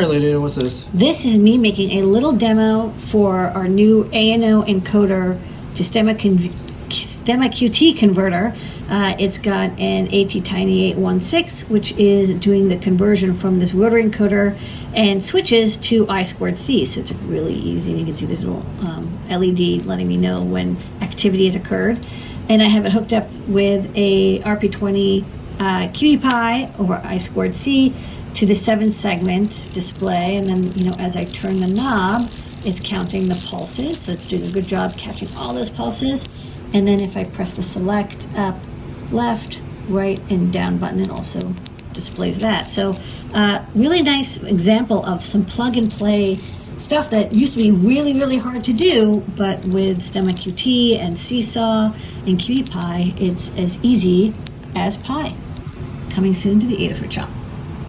All right, Lady, what's this? This is me making a little demo for our new ANO encoder to Stemma, Stemma QT converter. Uh, it's got an ATtiny816, which is doing the conversion from this rotary encoder and switches to I squared C. So it's really easy. And You can see this little um, LED letting me know when activity has occurred. And I have it hooked up with a RP20 uh, Pie over I squared C to the seven segment display and then you know as I turn the knob it's counting the pulses so it's doing a good job catching all those pulses. And then if I press the select up left right and down button it also displays that. So uh, really nice example of some plug and play stuff that used to be really really hard to do but with Stemma QT and Seesaw and QT Py it's as easy as pie. Coming soon to the Adafruit shop